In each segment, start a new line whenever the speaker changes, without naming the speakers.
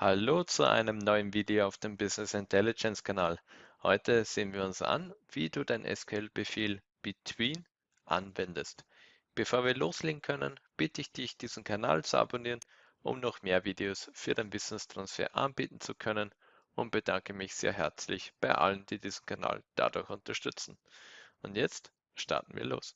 Hallo zu einem neuen Video auf dem Business Intelligence Kanal. Heute sehen wir uns an, wie du den SQL-Befehl between anwendest. Bevor wir loslegen können, bitte ich dich, diesen Kanal zu abonnieren, um noch mehr Videos für den Wissenstransfer anbieten zu können und bedanke mich sehr herzlich bei allen, die diesen Kanal dadurch unterstützen. Und jetzt starten wir los.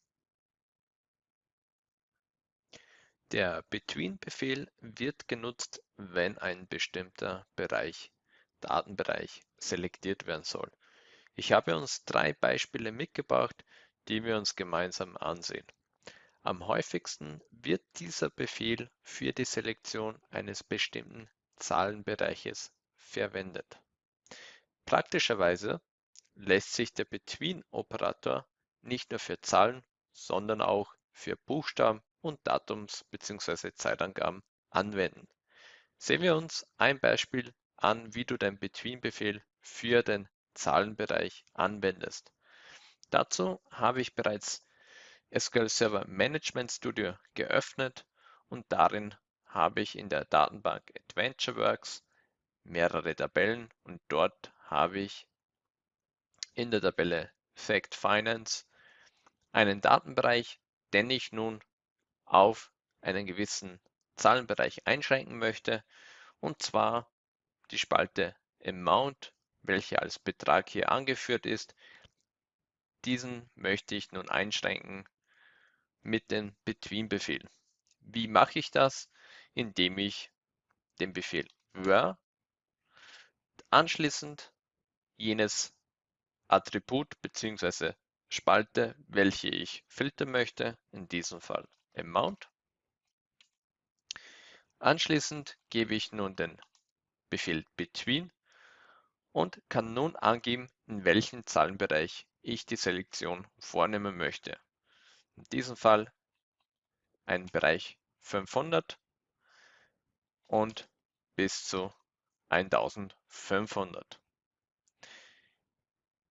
Der Between-Befehl wird genutzt, wenn ein bestimmter Bereich, Datenbereich, selektiert werden soll. Ich habe uns drei Beispiele mitgebracht, die wir uns gemeinsam ansehen. Am häufigsten wird dieser Befehl für die Selektion eines bestimmten Zahlenbereiches verwendet. Praktischerweise lässt sich der Between-Operator nicht nur für Zahlen, sondern auch für Buchstaben und Datums- bzw. Zeitangaben anwenden. Sehen wir uns ein Beispiel an, wie du den Between-Befehl für den Zahlenbereich anwendest. Dazu habe ich bereits SQL Server Management Studio geöffnet und darin habe ich in der Datenbank AdventureWorks mehrere Tabellen und dort habe ich in der Tabelle Fact Finance einen Datenbereich, den ich nun auf einen gewissen Zahlenbereich einschränken möchte, und zwar die Spalte Amount, welche als Betrag hier angeführt ist. Diesen möchte ich nun einschränken mit dem Between-Befehl. Wie mache ich das? Indem ich den Befehl where anschließend jenes Attribut bzw. Spalte, welche ich filtern möchte, in diesem Fall Amount. Anschließend gebe ich nun den Befehl Between und kann nun angeben, in welchem Zahlenbereich ich die Selektion vornehmen möchte. In diesem Fall ein Bereich 500 und bis zu 1500.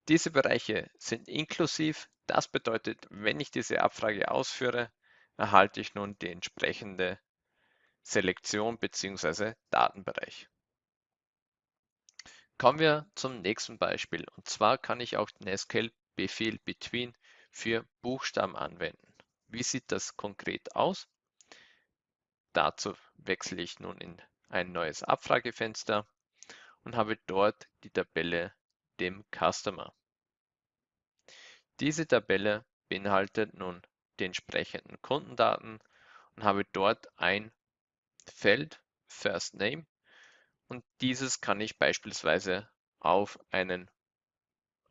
Diese Bereiche sind inklusiv. Das bedeutet, wenn ich diese Abfrage ausführe, erhalte ich nun die entsprechende Selektion bzw. Datenbereich. Kommen wir zum nächsten Beispiel und zwar kann ich auch den SQL-Befehl between für Buchstaben anwenden. Wie sieht das konkret aus? Dazu wechsle ich nun in ein neues Abfragefenster und habe dort die Tabelle dem Customer. Diese Tabelle beinhaltet nun die entsprechenden Kundendaten und habe dort ein Feld First Name und dieses kann ich beispielsweise auf einen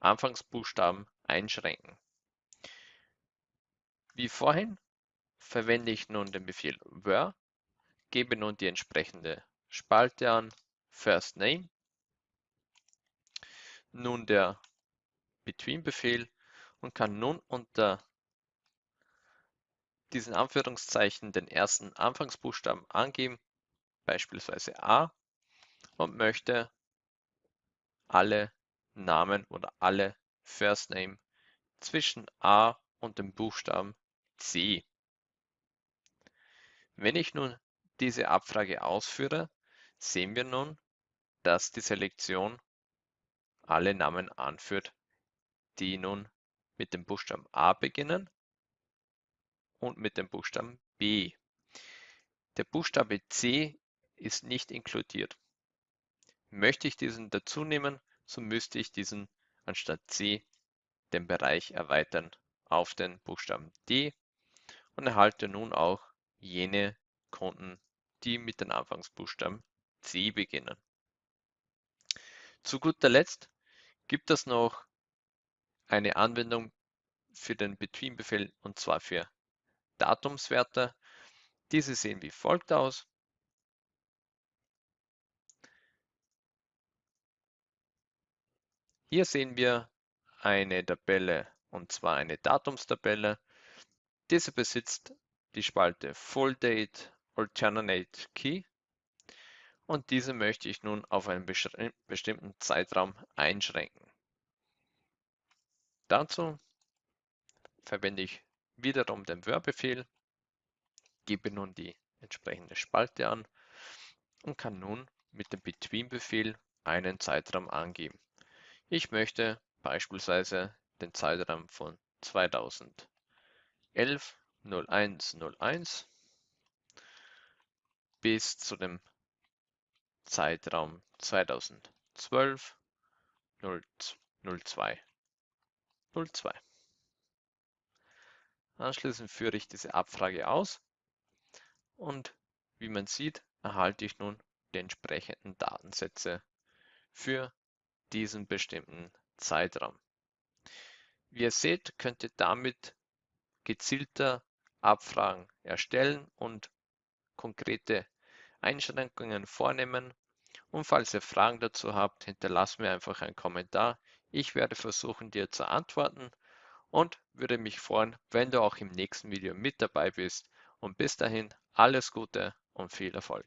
Anfangsbuchstaben einschränken. Wie vorhin verwende ich nun den Befehl where, gebe nun die entsprechende Spalte an, First Name, nun der Between-Befehl und kann nun unter diesen Anführungszeichen den ersten Anfangsbuchstaben angeben, beispielsweise A, und möchte alle Namen oder alle First Name zwischen A und dem Buchstaben C. Wenn ich nun diese Abfrage ausführe, sehen wir nun, dass die Selektion alle Namen anführt, die nun mit dem Buchstaben A beginnen und mit dem Buchstaben B. Der Buchstabe C ist nicht inkludiert. Möchte ich diesen dazu nehmen, so müsste ich diesen anstatt C den Bereich erweitern auf den Buchstaben D und erhalte nun auch jene Konten, die mit den Anfangsbuchstaben C beginnen. Zu guter Letzt gibt es noch eine Anwendung für den Between-Befehl und zwar für Datumswerte. Diese sehen wie folgt aus. Hier sehen wir eine Tabelle und zwar eine Datumstabelle. Diese besitzt die Spalte Full Date Alternate Key und diese möchte ich nun auf einen bestimmten Zeitraum einschränken. Dazu verwende ich wiederum den Where-Befehl, gebe nun die entsprechende Spalte an und kann nun mit dem Between-Befehl einen Zeitraum angeben. Ich möchte beispielsweise den Zeitraum von 2011 0101 bis zu dem Zeitraum 2012 02 02. Anschließend führe ich diese Abfrage aus und wie man sieht, erhalte ich nun die entsprechenden Datensätze für diesen bestimmten Zeitraum. Wie ihr seht, könnt ihr damit gezielter Abfragen erstellen und konkrete Einschränkungen vornehmen. Und falls ihr Fragen dazu habt, hinterlasst mir einfach einen Kommentar. Ich werde versuchen, dir zu antworten und würde mich freuen, wenn du auch im nächsten Video mit dabei bist. Und bis dahin alles Gute und viel Erfolg.